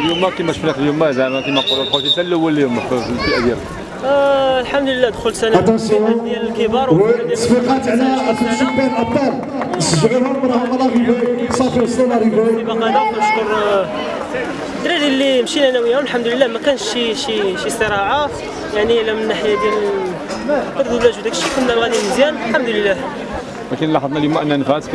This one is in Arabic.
اليوم كيما شفنا اليوم زعما كيما نقولوا خوتي انت الأول اليوم في الفئة ديالك. آه الحمد لله دخلت سنه ديال الكبار. وفي الفئة ديال والتصفيقات على الشبان الابطال نشجعوهم راهم صافي وصلنا ريفاي. السباق هذا كنشكر آه، الدراري اللي مشينا أنا وياهم. الحمد لله ما كانش شي شي شي صراعة. يعني لا من الناحيه ديال الردود وداك الشيء كنا غاديين مزيان. الحمد لله ولكن لاحظنا اليوم أن نفات